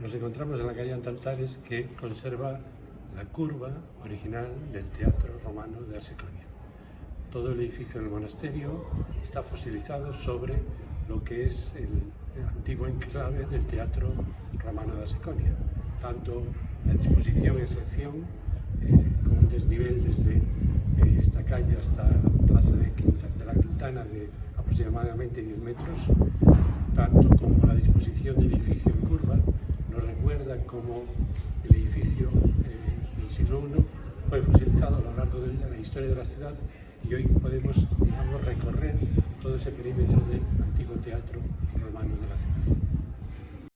Nos encontramos en la calle Antaltares que conserva la curva original del teatro romano de Aseconia. Todo el edificio del monasterio está fosilizado sobre lo que es el, antiguo enclave del teatro romano de Aseconia. Tanto la disposición y sección, eh, con un desnivel desde eh, esta calle hasta la plaza de, de la Quintana de aproximadamente 10 metros, tanto como la disposición del edificio en curva, nos recuerda cómo el edificio del siglo I fue fosilizado a lo largo de la historia de la ciudad y hoy podemos digamos, recorrer todo ese perímetro del antiguo teatro romano de la ciudad.